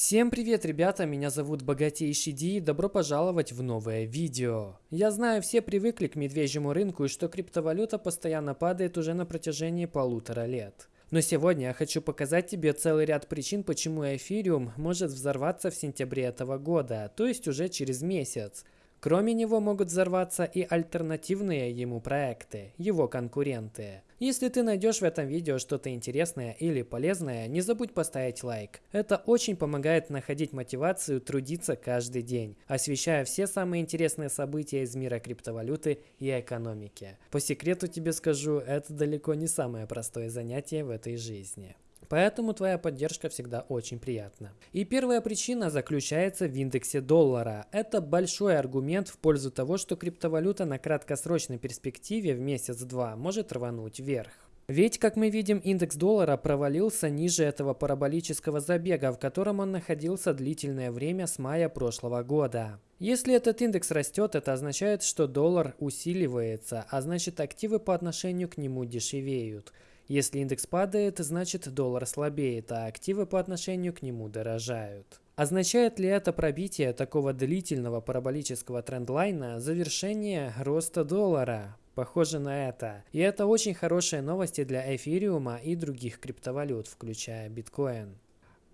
Всем привет, ребята, меня зовут Богатейший Ди и добро пожаловать в новое видео. Я знаю, все привыкли к медвежьему рынку и что криптовалюта постоянно падает уже на протяжении полутора лет. Но сегодня я хочу показать тебе целый ряд причин, почему эфириум может взорваться в сентябре этого года, то есть уже через месяц. Кроме него могут взорваться и альтернативные ему проекты, его конкуренты. Если ты найдешь в этом видео что-то интересное или полезное, не забудь поставить лайк. Это очень помогает находить мотивацию трудиться каждый день, освещая все самые интересные события из мира криптовалюты и экономики. По секрету тебе скажу, это далеко не самое простое занятие в этой жизни. Поэтому твоя поддержка всегда очень приятна. И первая причина заключается в индексе доллара. Это большой аргумент в пользу того, что криптовалюта на краткосрочной перспективе в месяц-два может рвануть вверх. Ведь, как мы видим, индекс доллара провалился ниже этого параболического забега, в котором он находился длительное время с мая прошлого года. Если этот индекс растет, это означает, что доллар усиливается, а значит активы по отношению к нему дешевеют. Если индекс падает, значит доллар слабеет, а активы по отношению к нему дорожают. Означает ли это пробитие такого длительного параболического трендлайна завершение роста доллара? Похоже на это. И это очень хорошие новости для эфириума и других криптовалют, включая биткоин.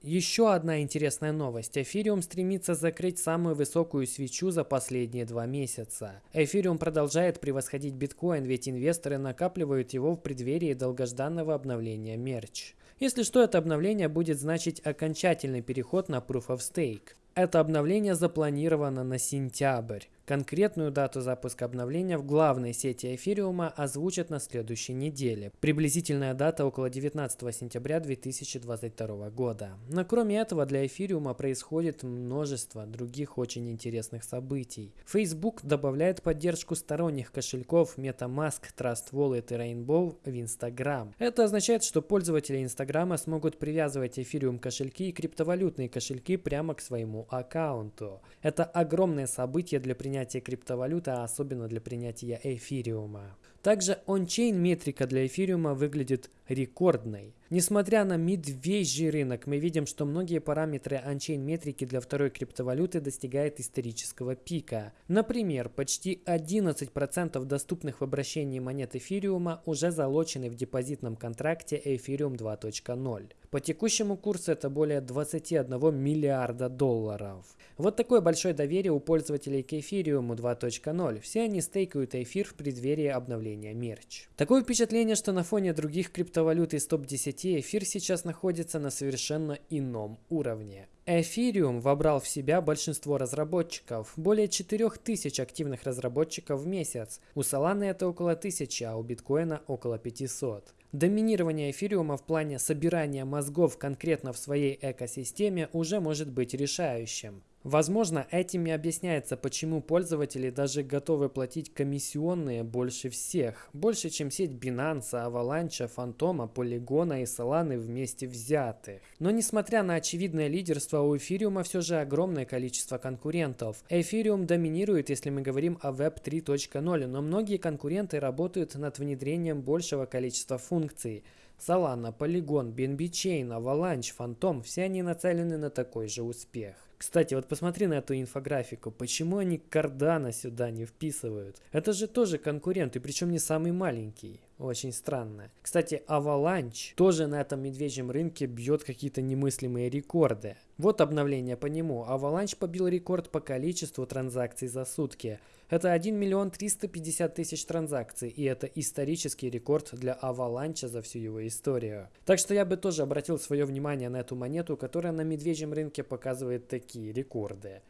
Еще одна интересная новость. Эфириум стремится закрыть самую высокую свечу за последние два месяца. Эфириум продолжает превосходить биткоин, ведь инвесторы накапливают его в преддверии долгожданного обновления мерч. Если что, это обновление будет значить окончательный переход на Proof of Stake. Это обновление запланировано на сентябрь. Конкретную дату запуска обновления в главной сети эфириума озвучат на следующей неделе. Приблизительная дата около 19 сентября 2022 года. Но кроме этого для эфириума происходит множество других очень интересных событий. Facebook добавляет поддержку сторонних кошельков MetaMask, Trust Wallet и Rainbow в Instagram. Это означает, что пользователи Инстаграма смогут привязывать эфириум кошельки и криптовалютные кошельки прямо к своему аккаунту. Это огромное событие для принятия принятия криптовалюты, а особенно для принятия эфириума. Также ончейн метрика для эфириума выглядит рекордной. Несмотря на медвежий рынок, мы видим, что многие параметры анчейн метрики для второй криптовалюты достигают исторического пика. Например, почти 11% доступных в обращении монет эфириума уже залочены в депозитном контракте Ethereum 2.0. По текущему курсу это более 21 миллиарда долларов. Вот такое большое доверие у пользователей к Ethereum 2.0. Все они стейкают эфир в преддверии обновления мерч. Такое впечатление, что на фоне других криптовалют из топ-10 эфир сейчас находится на совершенно ином уровне. Эфириум вобрал в себя большинство разработчиков, более 4000 активных разработчиков в месяц. У Solana это около 1000, а у биткоина около 500. Доминирование эфириума в плане собирания мозгов конкретно в своей экосистеме уже может быть решающим. Возможно, этим и объясняется, почему пользователи даже готовы платить комиссионные больше всех. Больше, чем сеть Binance, Avalanche, Фантома, Полигона и Solana вместе взятых. Но несмотря на очевидное лидерство, у эфириума все же огромное количество конкурентов. Эфириум доминирует, если мы говорим о Web 3.0, но многие конкуренты работают над внедрением большего количества функций. Solana, Polygon, BNB Chain, Avalanche, Phantom – все они нацелены на такой же успех. Кстати, вот посмотри на эту инфографику. Почему они Кардана сюда не вписывают? Это же тоже конкурент, и причем не самый маленький. Очень странно. Кстати, Avalanche тоже на этом медвежьем рынке бьет какие-то немыслимые рекорды. Вот обновление по нему. Avalanche побил рекорд по количеству транзакций за сутки. Это 1 миллион 350 тысяч транзакций, и это исторический рекорд для Avalanche за всю его историю. Так что я бы тоже обратил свое внимание на эту монету, которая на медвежьем рынке показывает такие рекорды.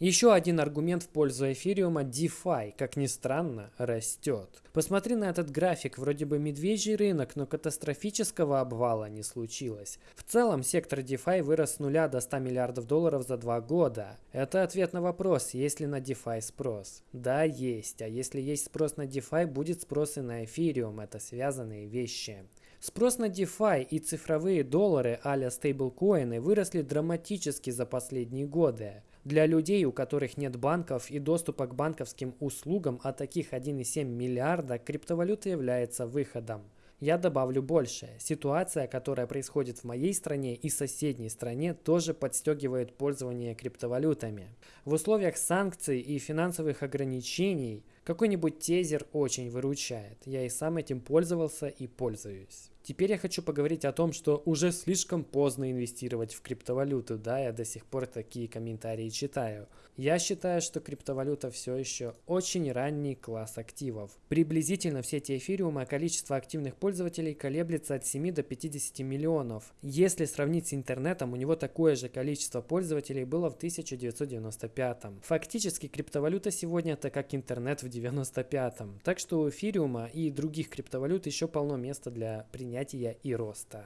Еще один аргумент в пользу эфириума – DeFi, как ни странно, растет. Посмотри на этот график, вроде бы медвежий рынок, но катастрофического обвала не случилось. В целом, сектор DeFi вырос с нуля до 100 миллиардов долларов за два года. Это ответ на вопрос, есть ли на DeFi спрос. Да, есть. А если есть спрос на DeFi, будет спрос и на эфириум. Это связанные вещи. Спрос на DeFi и цифровые доллары а-ля стейблкоины выросли драматически за последние годы. Для людей, у которых нет банков и доступа к банковским услугам, а таких 1,7 миллиарда, криптовалюта является выходом. Я добавлю больше. Ситуация, которая происходит в моей стране и соседней стране, тоже подстегивает пользование криптовалютами. В условиях санкций и финансовых ограничений какой-нибудь тезер очень выручает. Я и сам этим пользовался и пользуюсь. Теперь я хочу поговорить о том, что уже слишком поздно инвестировать в криптовалюту. Да, я до сих пор такие комментарии читаю. Я считаю, что криптовалюта все еще очень ранний класс активов. Приблизительно в сети эфириума количество активных пользователей колеблется от 7 до 50 миллионов. Если сравнить с интернетом, у него такое же количество пользователей было в 1995. Фактически криптовалюта сегодня это как интернет в 95. Так что у эфириума и других криптовалют еще полно места для принятия и роста.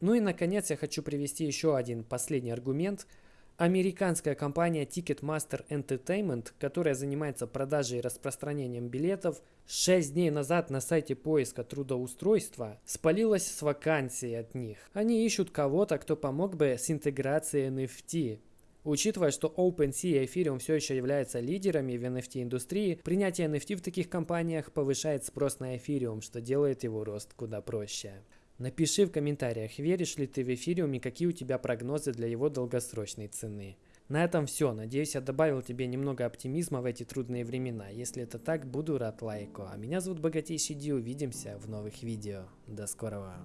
Ну и наконец я хочу привести еще один последний аргумент – Американская компания Ticketmaster Entertainment, которая занимается продажей и распространением билетов, 6 дней назад на сайте поиска трудоустройства спалилась с вакансией от них. Они ищут кого-то, кто помог бы с интеграцией NFT. Учитывая, что OpenSea и Ethereum все еще являются лидерами в NFT-индустрии, принятие NFT в таких компаниях повышает спрос на Ethereum, что делает его рост куда проще. Напиши в комментариях, веришь ли ты в эфириум и какие у тебя прогнозы для его долгосрочной цены. На этом все. Надеюсь, я добавил тебе немного оптимизма в эти трудные времена. Если это так, буду рад лайку. А меня зовут Богатейший Ди. Увидимся в новых видео. До скорого.